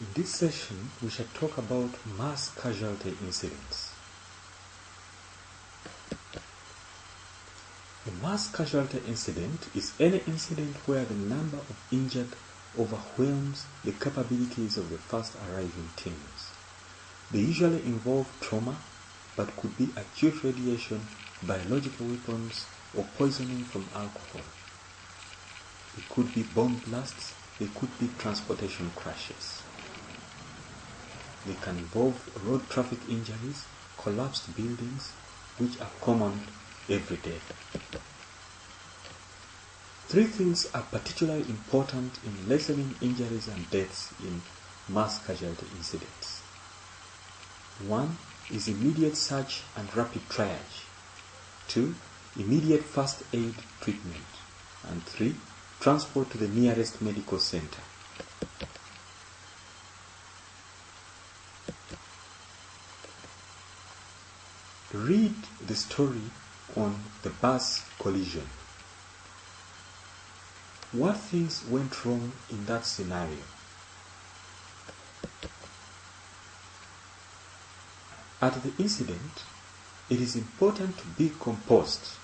In this session, we shall talk about mass casualty incidents. A mass casualty incident is any incident where the number of injured overwhelms the capabilities of the first arriving teams. They usually involve trauma, but could be acute radiation, biological weapons, or poisoning from alcohol. It could be bomb blasts, they could be transportation crashes. They can involve road traffic injuries, collapsed buildings, which are common every day. Three things are particularly important in lessening injuries and deaths in mass casualty incidents. One is immediate search and rapid triage. Two, immediate first aid treatment. And three, transport to the nearest medical center. Read the story on the bus collision. What things went wrong in that scenario? At the incident, it is important to be composed.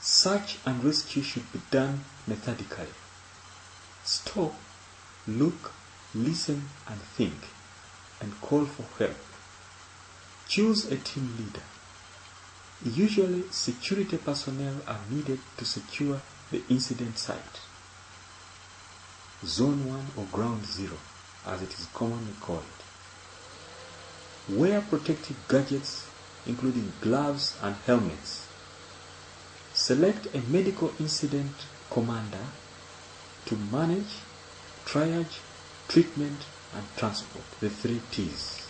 Search and rescue should be done methodically. Stop, look, listen, and think, and call for help. Choose a team leader. Usually, security personnel are needed to secure the incident site. Zone 1 or Ground 0, as it is commonly called. Wear protective gadgets, including gloves and helmets. Select a medical incident commander to manage triage, treatment, and transport, the three T's.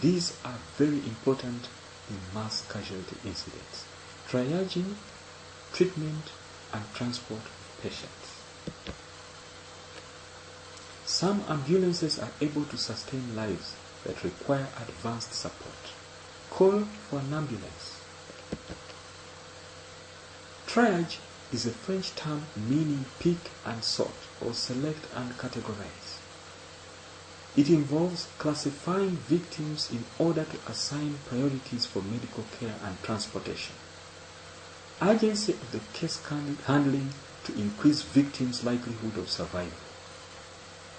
These are very important in mass casualty incidents. Triaging, treatment, and transport of patients. Some ambulances are able to sustain lives that require advanced support. Call for an ambulance. Triage is a French term meaning pick and sort or select and categorize. It involves classifying victims in order to assign priorities for medical care and transportation. Urgency of the case handling to increase victims' likelihood of survival.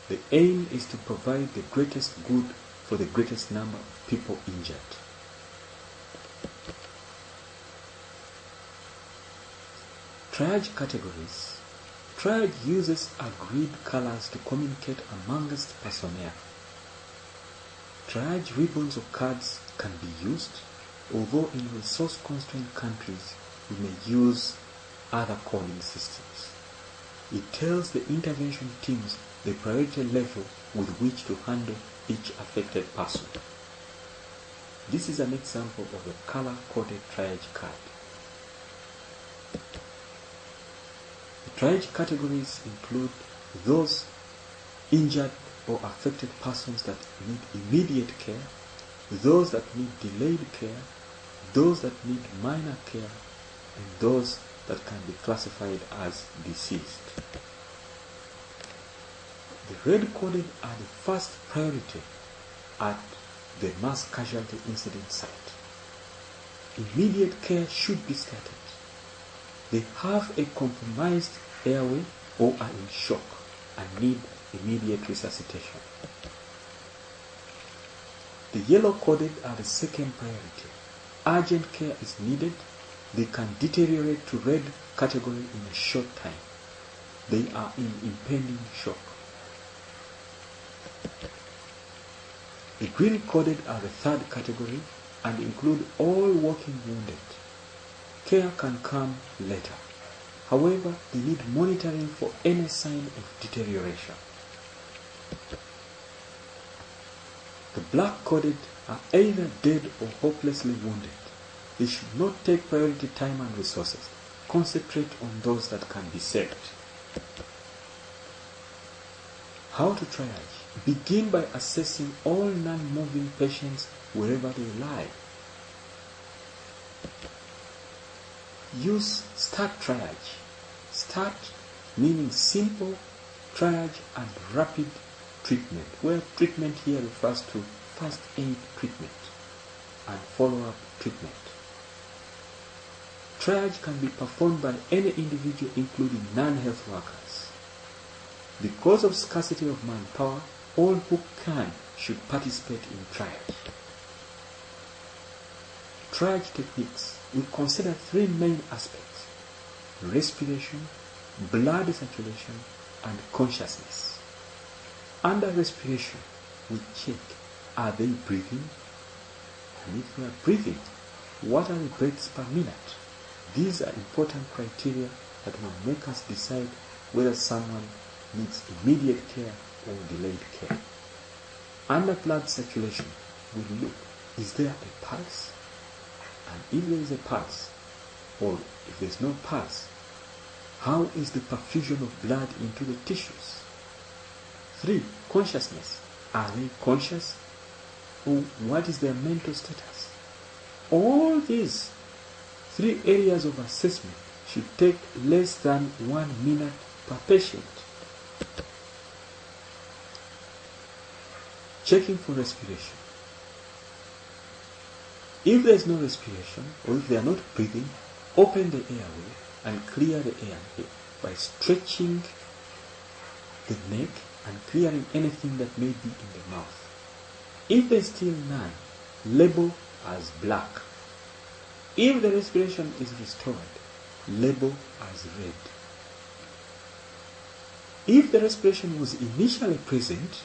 The aim is to provide the greatest good for the greatest number of people injured. Triage categories. Triage uses agreed colors to communicate amongst personnel. Triage ribbons or cards can be used, although in resource-constrained countries we may use other calling systems. It tells the intervention teams the priority level with which to handle each affected person. This is an example of a color-coded triage card. The triage categories include those injured or affected persons that need immediate care, those that need delayed care, those that need minor care, and those that can be classified as deceased. The red coded are the first priority at the mass casualty incident site. Immediate care should be started. They have a compromised airway or are in shock and need immediate resuscitation. The yellow coded are the second priority. Urgent care is needed. They can deteriorate to red category in a short time. They are in impending shock. The green coded are the third category and include all walking wounded. Care can come later. However, they need monitoring for any sign of deterioration. The black coded are either dead or hopelessly wounded. They should not take priority time and resources. Concentrate on those that can be saved. How to triage? Begin by assessing all non-moving patients wherever they lie. Use START triage. START meaning simple triage and rapid treatment, where treatment here refers to first aid treatment and follow-up treatment. Triage can be performed by any individual including non-health workers. Because of scarcity of manpower, all who can should participate in triage. Triage techniques will consider three main aspects respiration, blood circulation, and consciousness. Under respiration, we check are they breathing? And if they are breathing, what are the breaths per minute? These are important criteria that will make us decide whether someone needs immediate care or delayed care. Under blood circulation, we look, is there a pulse? And if there is a pulse, or if there's no pulse, how is the perfusion of blood into the tissues? Three, consciousness. Are they conscious? What is their mental status? All these three areas of assessment should take less than one minute per patient. Checking for respiration. If there is no respiration, or if they are not breathing, open the airway and clear the airway by stretching the neck and clearing anything that may be in the mouth. If there is still none, label as black. If the respiration is restored, label as red. If the respiration was initially present,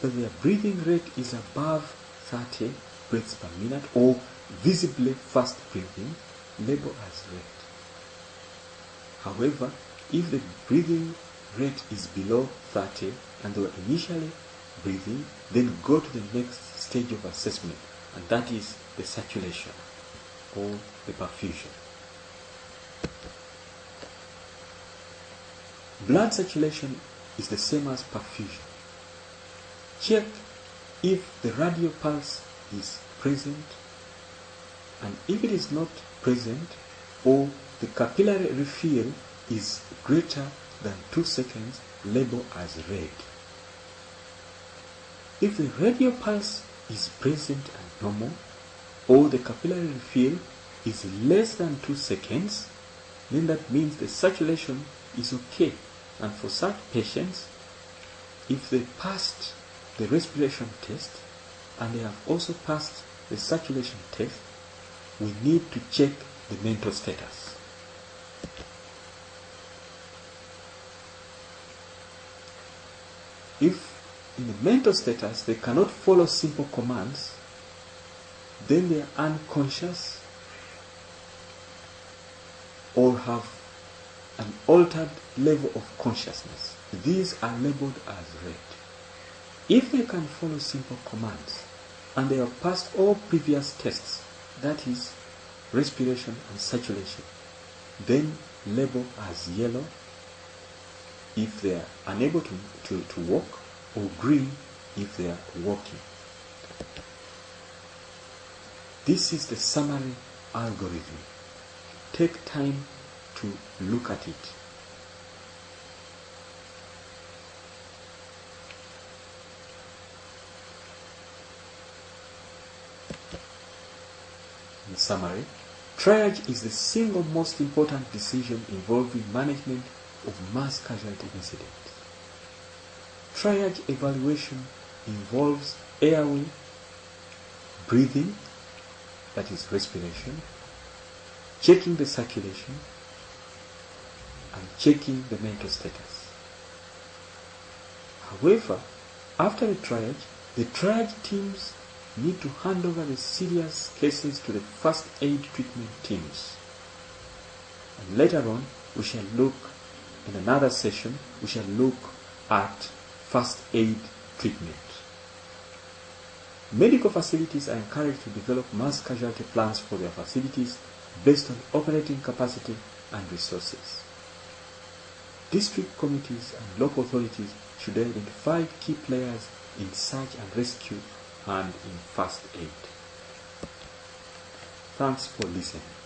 but their breathing rate is above 30 breaths per minute or visibly fast breathing, label as red. However, if the breathing rate is below 30 and they were initially breathing, then go to the next stage of assessment, and that is the circulation or the perfusion. Blood circulation is the same as perfusion. Check if the radial pulse is present and if it is not present or the capillary refill is greater than 2 seconds, label as red. If the radial pulse is present and normal, or the capillary refill is less than 2 seconds, then that means the circulation is okay. And for such patients, if they passed the respiration test and they have also passed the circulation test, we need to check the mental status. If in the mental status they cannot follow simple commands, then they are unconscious or have an altered level of consciousness. These are labeled as red. If they can follow simple commands and they have passed all previous tests, that is, respiration and saturation, then label as yellow if they are unable to, to, to walk or green if they are walking. This is the summary algorithm. Take time to look at it. In summary, triage is the single most important decision involving management of mass casualty incidents. Triage evaluation involves airway, breathing, that is respiration, checking the circulation, and checking the mental status. However, after the triage, the triage teams need to hand over the serious cases to the first aid treatment teams. And later on, we shall look, in another session, we shall look at first aid treatment. Medical facilities are encouraged to develop mass casualty plans for their facilities based on operating capacity and resources. District committees and local authorities should identify key players in search and rescue and in first aid. Thanks for listening.